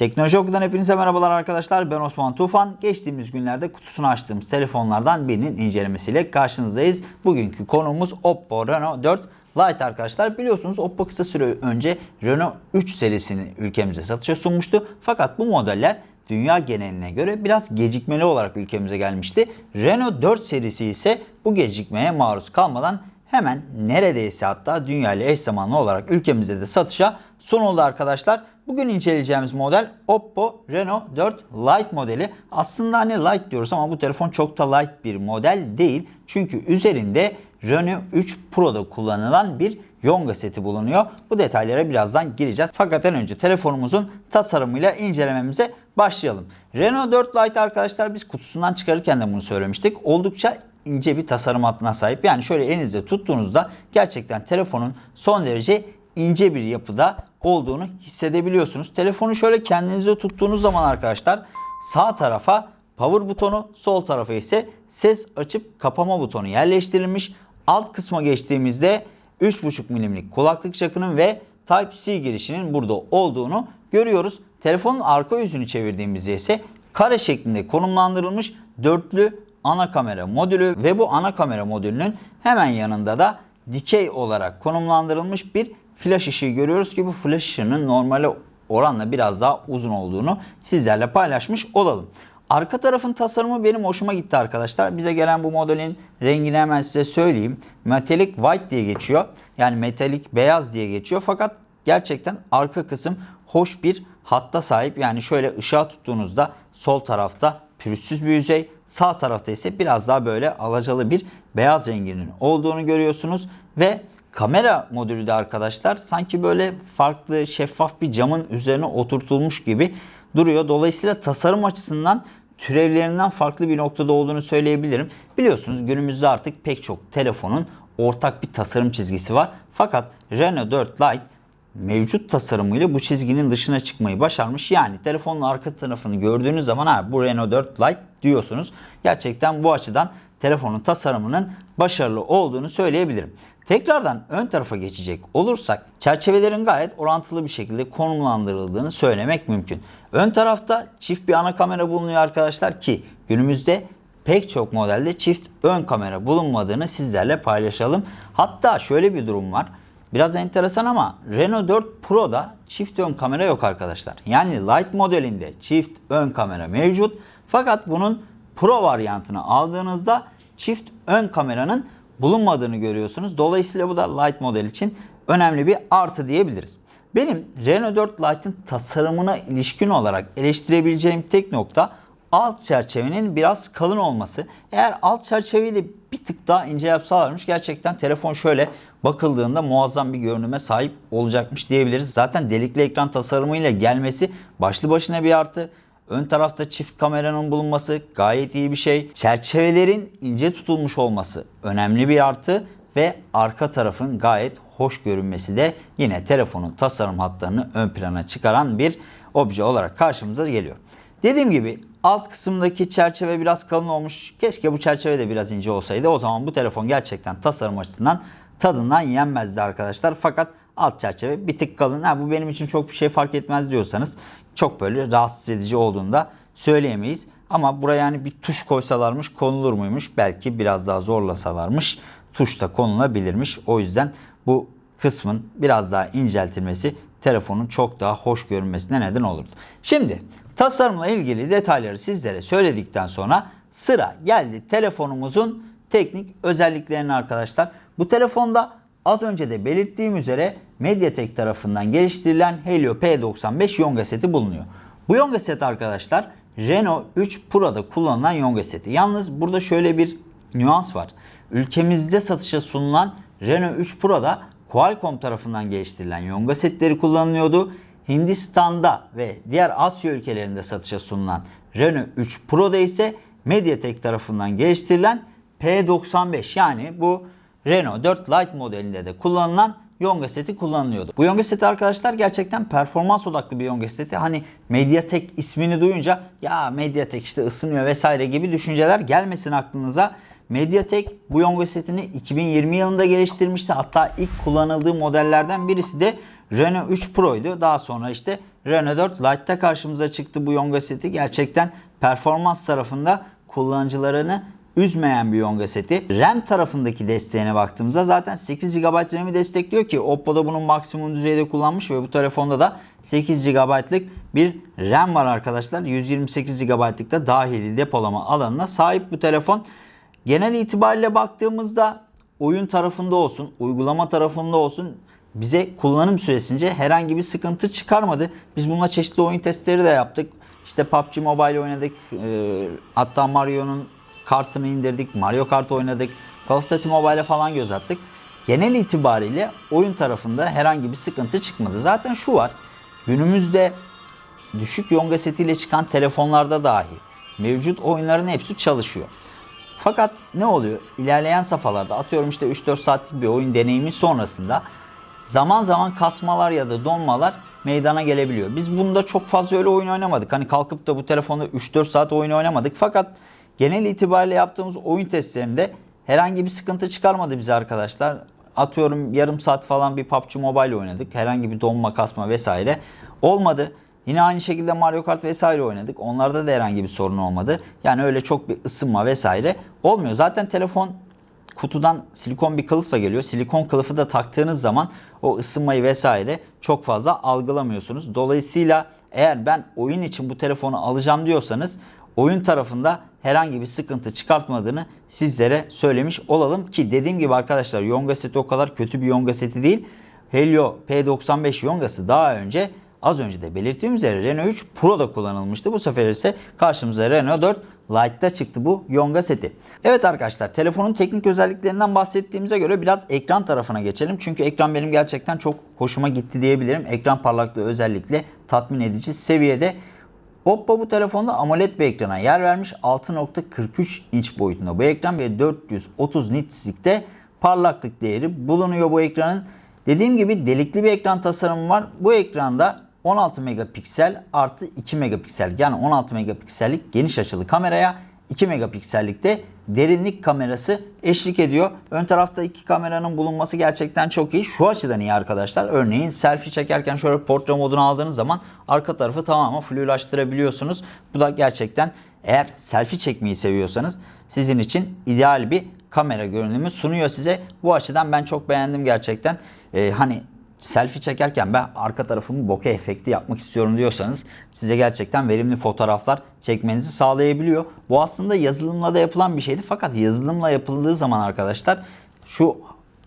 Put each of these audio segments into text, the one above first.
Teknoloji Oku'dan hepinize merhabalar arkadaşlar. Ben Osman Tufan. Geçtiğimiz günlerde kutusunu açtığımız telefonlardan birinin incelemesiyle karşınızdayız. Bugünkü konuğumuz Oppo Reno 4 Lite arkadaşlar. Biliyorsunuz Oppo kısa süre önce Reno 3 serisini ülkemize satışa sunmuştu. Fakat bu modeller dünya geneline göre biraz gecikmeli olarak ülkemize gelmişti. Renault 4 serisi ise bu gecikmeye maruz kalmadan hemen neredeyse hatta dünya ile eş zamanlı olarak ülkemizde de satışa sunuldu arkadaşlar. Bugün inceleyeceğimiz model Oppo Reno 4 Lite modeli. Aslında hani Lite diyoruz ama bu telefon çok da light bir model değil. Çünkü üzerinde Reno 3 Pro'da kullanılan bir Yonga seti bulunuyor. Bu detaylara birazdan gireceğiz. Fakat en önce telefonumuzun tasarımıyla incelememize başlayalım. Reno 4 Lite arkadaşlar biz kutusundan çıkarırken de bunu söylemiştik. Oldukça ince bir tasarım hattına sahip. Yani şöyle elinizde tuttuğunuzda gerçekten telefonun son derece ince bir yapıda olduğunu hissedebiliyorsunuz. Telefonu şöyle kendinizde tuttuğunuz zaman arkadaşlar sağ tarafa power butonu, sol tarafa ise ses açıp kapama butonu yerleştirilmiş. Alt kısma geçtiğimizde 3.5 milimlik kulaklık jackının ve Type-C girişinin burada olduğunu görüyoruz. Telefonun arka yüzünü çevirdiğimizde ise kare şeklinde konumlandırılmış dörtlü ana kamera modülü ve bu ana kamera modülünün hemen yanında da dikey olarak konumlandırılmış bir flash ışığı görüyoruz ki bu flash ışığının normale oranla biraz daha uzun olduğunu sizlerle paylaşmış olalım. Arka tarafın tasarımı benim hoşuma gitti arkadaşlar. Bize gelen bu modelin rengini hemen size söyleyeyim. Metallic White diye geçiyor. Yani metalik beyaz diye geçiyor. Fakat gerçekten arka kısım hoş bir hatta sahip. Yani şöyle ışığa tuttuğunuzda sol tarafta pürüzsüz bir yüzey. Sağ tarafta ise biraz daha böyle alacalı bir beyaz renginin olduğunu görüyorsunuz. Ve kamera modülü de arkadaşlar sanki böyle farklı şeffaf bir camın üzerine oturtulmuş gibi duruyor. Dolayısıyla tasarım açısından türevlerinden farklı bir noktada olduğunu söyleyebilirim. Biliyorsunuz günümüzde artık pek çok telefonun ortak bir tasarım çizgisi var. Fakat Reno 4 Lite mevcut tasarımıyla bu çizginin dışına çıkmayı başarmış. Yani telefonun arka tarafını gördüğünüz zaman ha bu Reno 4 Lite diyorsunuz. Gerçekten bu açıdan telefonun tasarımının başarılı olduğunu söyleyebilirim. Tekrardan ön tarafa geçecek olursak çerçevelerin gayet orantılı bir şekilde konumlandırıldığını söylemek mümkün. Ön tarafta çift bir ana kamera bulunuyor arkadaşlar ki günümüzde pek çok modelde çift ön kamera bulunmadığını sizlerle paylaşalım. Hatta şöyle bir durum var. Biraz enteresan ama Renault 4 Pro'da çift ön kamera yok arkadaşlar. Yani Lite modelinde çift ön kamera mevcut. Fakat bunun Pro varyantını aldığınızda çift ön kameranın bulunmadığını görüyorsunuz. Dolayısıyla bu da Lite model için önemli bir artı diyebiliriz. Benim Renault 4 Lite'ın tasarımına ilişkin olarak eleştirebileceğim tek nokta alt çerçevenin biraz kalın olması. Eğer alt çerçeveyi de bir tık daha ince yapsalarmış gerçekten telefon şöyle bakıldığında muazzam bir görünüme sahip olacakmış diyebiliriz. Zaten delikli ekran tasarımıyla gelmesi başlı başına bir artı. Ön tarafta çift kameranın bulunması gayet iyi bir şey. Çerçevelerin ince tutulmuş olması önemli bir artı ve arka tarafın gayet hoş görünmesi de yine telefonun tasarım hatlarını ön plana çıkaran bir obje olarak karşımıza geliyor. Dediğim gibi alt kısımdaki çerçeve biraz kalın olmuş. Keşke bu çerçeve de biraz ince olsaydı. O zaman bu telefon gerçekten tasarım açısından tadından yenmezdi arkadaşlar. Fakat alt çerçeve bir tık kalın. Ha, bu benim için çok bir şey fark etmez diyorsanız çok böyle rahatsız edici olduğunu da söyleyemeyiz. Ama buraya yani bir tuş koysalarmış konulur muymuş? Belki biraz daha zorlasalarmış tuş da konulabilirmiş. O yüzden bu kısmın biraz daha inceltilmesi telefonun çok daha hoş görünmesine neden olurdu. Şimdi tasarımla ilgili detayları sizlere söyledikten sonra sıra geldi telefonumuzun teknik özelliklerine arkadaşlar. Bu telefonda az önce de belirttiğim üzere Mediatek tarafından geliştirilen Helio P95 Yonga seti bulunuyor. Bu Yonga seti arkadaşlar Renault 3 Pro'da kullanılan Yonga seti. Yalnız burada şöyle bir nüans var. Ülkemizde satışa sunulan Renault 3 Pro'da Qualcomm tarafından geliştirilen Yonga setleri kullanılıyordu. Hindistan'da ve diğer Asya ülkelerinde satışa sunulan Renault 3 Pro'da ise Mediatek tarafından geliştirilen P95 yani bu Renault 4 Lite modelinde de kullanılan Yonga seti kullanılıyordu. Bu Yonga seti arkadaşlar gerçekten performans odaklı bir Yonga seti. Hani Mediatek ismini duyunca ya Mediatek işte ısınıyor vesaire gibi düşünceler gelmesin aklınıza. Mediatek bu Yonga setini 2020 yılında geliştirmişti. Hatta ilk kullanıldığı modellerden birisi de Renault 3 Pro'ydu. Daha sonra işte Renault 4 Lite'da karşımıza çıktı bu Yonga seti. Gerçekten performans tarafında kullanıcılarını üzmeyen bir Yonga seti. RAM tarafındaki desteğine baktığımızda zaten 8 GB RAM'i destekliyor ki Oppo'da bunun maksimum düzeyde kullanmış ve bu telefonda da 8 GB'lık bir RAM var arkadaşlar. 128 GB'lık da dahili depolama alanına sahip bu telefon. Genel itibariyle baktığımızda oyun tarafında olsun, uygulama tarafında olsun bize kullanım süresince herhangi bir sıkıntı çıkarmadı. Biz bununla çeşitli oyun testleri de yaptık. İşte PUBG Mobile oynadık. E, hatta Mario'nun kartını indirdik. Mario Kart oynadık. Call of Duty Mobile'e falan göz attık. Genel itibariyle oyun tarafında herhangi bir sıkıntı çıkmadı. Zaten şu var. Günümüzde düşük yonga setiyle çıkan telefonlarda dahi mevcut oyunların hepsi çalışıyor. Fakat ne oluyor? İlerleyen safhalarda atıyorum işte 3-4 saatlik bir oyun deneyimi sonrasında zaman zaman kasmalar ya da donmalar meydana gelebiliyor. Biz bunda çok fazla öyle oyun oynamadık. Hani kalkıp da bu telefonda 3-4 saat oyun oynamadık. Fakat genel itibariyle yaptığımız oyun testlerinde herhangi bir sıkıntı çıkarmadı bize arkadaşlar. Atıyorum yarım saat falan bir PUBG Mobile oynadık. Herhangi bir donma, kasma vesaire olmadı. Yine aynı şekilde Mario Kart vesaire oynadık. Onlarda da herhangi bir sorun olmadı. Yani öyle çok bir ısınma vesaire olmuyor. Zaten telefon kutudan silikon bir kılıfla geliyor. Silikon kılıfı da taktığınız zaman o ısınmayı vesaire çok fazla algılamıyorsunuz. Dolayısıyla eğer ben oyun için bu telefonu alacağım diyorsanız oyun tarafında herhangi bir sıkıntı çıkartmadığını sizlere söylemiş olalım. Ki dediğim gibi arkadaşlar Yonga seti o kadar kötü bir Yonga seti değil. Helio P95 Yonga'sı daha önce az önce de belirttiğim üzere Renault 3 Pro'da kullanılmıştı. Bu sefer ise karşımıza Renault 4 Lite'da çıktı bu Yonga seti. Evet arkadaşlar telefonun teknik özelliklerinden bahsettiğimize göre biraz ekran tarafına geçelim. Çünkü ekran benim gerçekten çok hoşuma gitti diyebilirim. Ekran parlaklığı özellikle tatmin edici seviyede. Oppo bu telefonda AMOLED bir ekrana yer vermiş. 6.43 inç boyutunda bu ekran ve 430 nitslikte parlaklık değeri bulunuyor bu ekranın. Dediğim gibi delikli bir ekran tasarımı var. Bu ekranda 16 megapiksel artı 2 megapiksel yani 16 megapiksellik geniş açılı kameraya 2 megapiksellik de derinlik kamerası eşlik ediyor. Ön tarafta iki kameranın bulunması gerçekten çok iyi. Şu açıdan iyi arkadaşlar. Örneğin selfie çekerken şöyle portre modunu aldığınız zaman arka tarafı tamamen flulaştırabiliyorsunuz. Bu da gerçekten eğer selfie çekmeyi seviyorsanız sizin için ideal bir kamera görünümü sunuyor size. Bu açıdan ben çok beğendim gerçekten. Ee, hani selfie çekerken ben arka tarafımı bokeh efekti yapmak istiyorum diyorsanız size gerçekten verimli fotoğraflar çekmenizi sağlayabiliyor. Bu aslında yazılımla da yapılan bir şeydi. Fakat yazılımla yapıldığı zaman arkadaşlar şu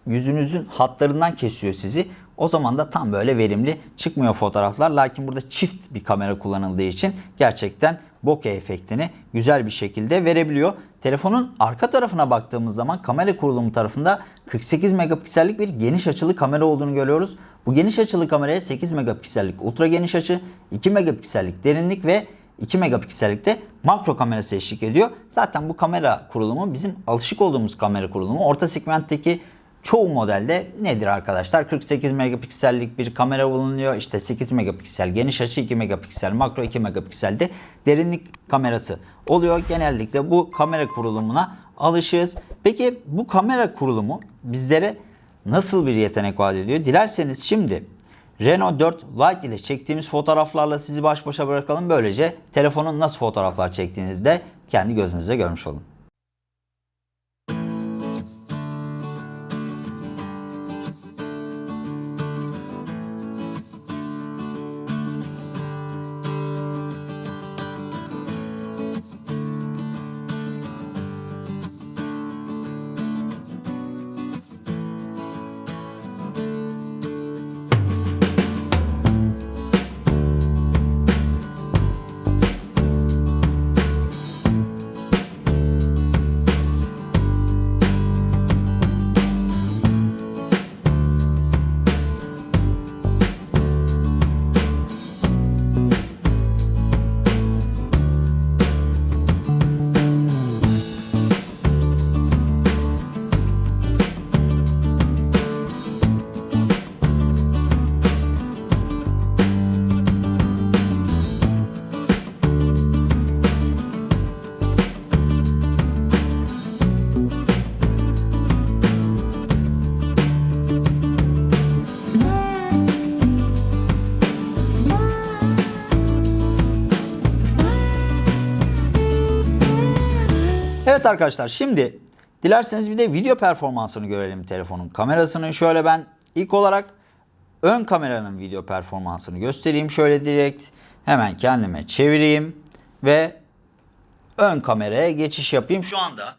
yüzünüzün hatlarından kesiyor sizi. O zaman da tam böyle verimli çıkmıyor fotoğraflar. Lakin burada çift bir kamera kullanıldığı için gerçekten bokeh efektini güzel bir şekilde verebiliyor. Telefonun arka tarafına baktığımız zaman kamera kurulumu tarafında 48 megapiksellik bir geniş açılı kamera olduğunu görüyoruz. Bu geniş açılı kameraya 8 megapiksellik ultra geniş açı, 2 megapiksellik derinlik ve 2 megapiksellikte makro kamerası eşlik ediyor. Zaten bu kamera kurulumu bizim alışık olduğumuz kamera kurulumu. Orta segmentteki çoğu modelde nedir arkadaşlar? 48 megapiksellik bir kamera bulunuyor. İşte 8 megapiksel geniş açı 2 megapiksel makro 2 megapikselde derinlik kamerası oluyor. Genellikle bu kamera kurulumuna alışığız. Peki bu kamera kurulumu bizlere nasıl bir yetenek vaat ediyor? Dilerseniz şimdi Renault 4 Lite ile çektiğimiz fotoğraflarla sizi baş başa bırakalım. Böylece telefonun nasıl fotoğraflar çektiğinizde kendi gözünüzle görmüş olun. Evet arkadaşlar şimdi dilerseniz bir de video performansını görelim telefonun kamerasını. Şöyle ben ilk olarak ön kameranın video performansını göstereyim. Şöyle direkt hemen kendime çevireyim ve ön kameraya geçiş yapayım. Şu anda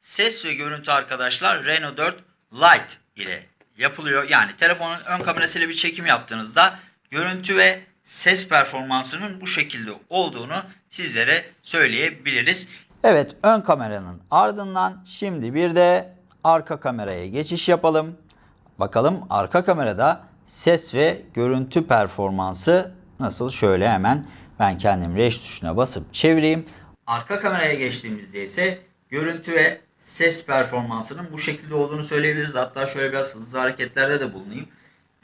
ses ve görüntü arkadaşlar Reno 4 Lite ile yapılıyor. Yani telefonun ön kamerasıyla bir çekim yaptığınızda görüntü ve ses performansının bu şekilde olduğunu sizlere söyleyebiliriz. Evet ön kameranın ardından şimdi bir de arka kameraya geçiş yapalım. Bakalım arka kamerada ses ve görüntü performansı nasıl? Şöyle hemen ben kendim reş tuşuna basıp çevireyim. Arka kameraya geçtiğimizde ise görüntü ve ses performansının bu şekilde olduğunu söyleyebiliriz. Hatta şöyle biraz hızlı hareketlerde de bulunayım.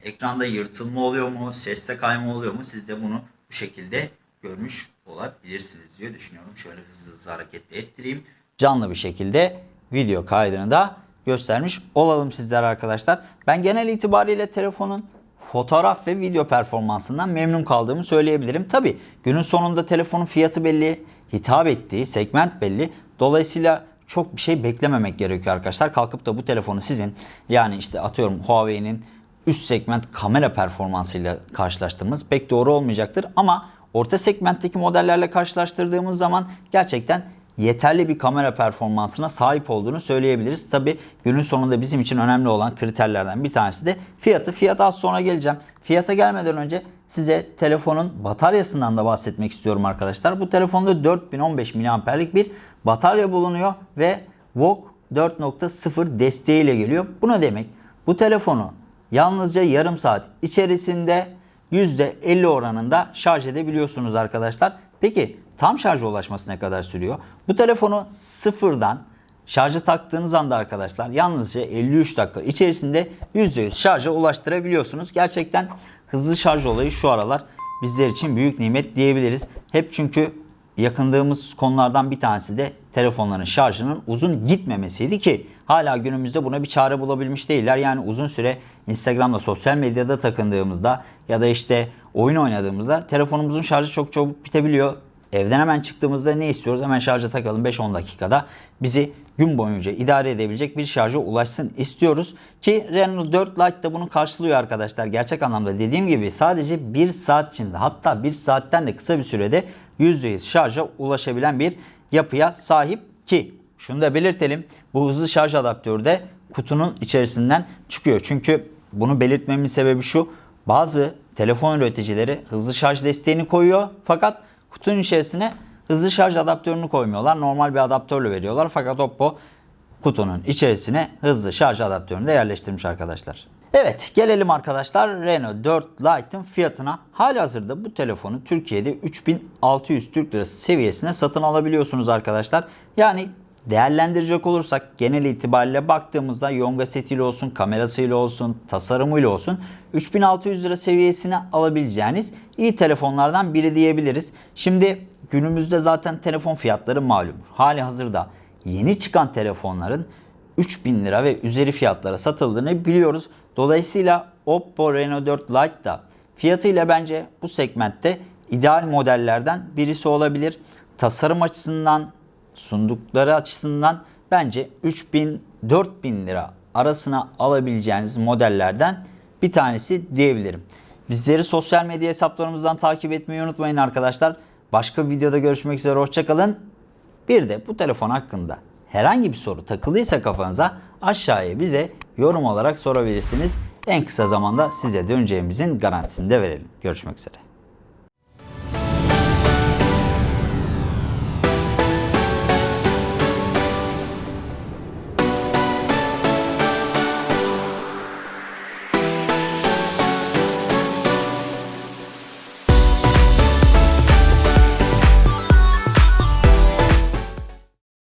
Ekranda yırtılma oluyor mu, seste kayma oluyor mu? Siz de bunu bu şekilde görmüş olabilirsiniz diye düşünüyorum. Şöyle hızlı hızlı hareket ettireyim. Canlı bir şekilde video kaydını da göstermiş olalım sizlere arkadaşlar. Ben genel itibariyle telefonun fotoğraf ve video performansından memnun kaldığımı söyleyebilirim. Tabi günün sonunda telefonun fiyatı belli, hitap ettiği segment belli. Dolayısıyla çok bir şey beklememek gerekiyor arkadaşlar. Kalkıp da bu telefonu sizin yani işte atıyorum Huawei'nin üst segment kamera performansıyla karşılaştırmanız pek doğru olmayacaktır. Ama orta segmentteki modellerle karşılaştırdığımız zaman gerçekten yeterli bir kamera performansına sahip olduğunu söyleyebiliriz. Tabi günün sonunda bizim için önemli olan kriterlerden bir tanesi de fiyatı. Fiyata az sonra geleceğim. Fiyata gelmeden önce size telefonun bataryasından da bahsetmek istiyorum arkadaşlar. Bu telefonda 4015 mAh'lik bir batarya bulunuyor ve VOOC 4.0 desteğiyle geliyor. Bu ne demek? Bu telefonu yalnızca yarım saat içerisinde %50 oranında şarj edebiliyorsunuz arkadaşlar. Peki tam şarja ulaşması ne kadar sürüyor? Bu telefonu sıfırdan şarja taktığınız anda arkadaşlar yalnızca 53 dakika içerisinde %100 şarja ulaştırabiliyorsunuz. Gerçekten hızlı şarj olayı şu aralar bizler için büyük nimet diyebiliriz. Hep çünkü yakındığımız konulardan bir tanesi de telefonların şarjının uzun gitmemesiydi ki hala günümüzde buna bir çare bulabilmiş değiller. Yani uzun süre Instagram'da sosyal medyada takındığımızda ya da işte oyun oynadığımızda telefonumuzun şarjı çok çabuk bitebiliyor. Evden hemen çıktığımızda ne istiyoruz? Hemen şarja takalım 5-10 dakikada. Bizi gün boyunca idare edebilecek bir şarja ulaşsın istiyoruz. Ki Reno 4 Lite de bunu karşılıyor arkadaşlar. Gerçek anlamda dediğim gibi sadece 1 saat içinde hatta 1 saatten de kısa bir sürede %100 şarja ulaşabilen bir yapıya sahip ki şunu da belirtelim. Bu hızlı şarj adaptörü de kutunun içerisinden çıkıyor. Çünkü bunu belirtmemin sebebi şu. Bazı telefon üreticileri hızlı şarj desteğini koyuyor fakat kutunun içerisine hızlı şarj adaptörünü koymuyorlar. Normal bir adaptörle veriyorlar. Fakat Oppo kutunun içerisine hızlı şarj adaptörünü de yerleştirmiş arkadaşlar. Evet gelelim arkadaşlar Reno 4 Lite'ın fiyatına. Halihazırda bu telefonu Türkiye'de 3600 Türk Lirası seviyesine satın alabiliyorsunuz arkadaşlar. Yani değerlendirecek olursak genel itibariyle baktığımızda yonga setiyle olsun, kamerasıyla olsun, tasarımıyla olsun 3600 lira seviyesine alabileceğiniz iyi telefonlardan biri diyebiliriz. Şimdi günümüzde zaten telefon fiyatları malum. Hali hazırda yeni çıkan telefonların 3000 lira ve üzeri fiyatlara satıldığını biliyoruz. Dolayısıyla Oppo Reno 4 Lite da fiyatıyla bence bu segmentte ideal modellerden birisi olabilir. Tasarım açısından, sundukları açısından bence 3000-4000 lira arasına alabileceğiniz modellerden bir tanesi diyebilirim. Bizleri sosyal medya hesaplarımızdan takip etmeyi unutmayın arkadaşlar. Başka bir videoda görüşmek üzere hoşçakalın. Bir de bu telefon hakkında herhangi bir soru takılıysa kafanıza aşağıya bize yorum olarak sorabilirsiniz. En kısa zamanda size döneceğimizin garantisini de verelim. Görüşmek üzere.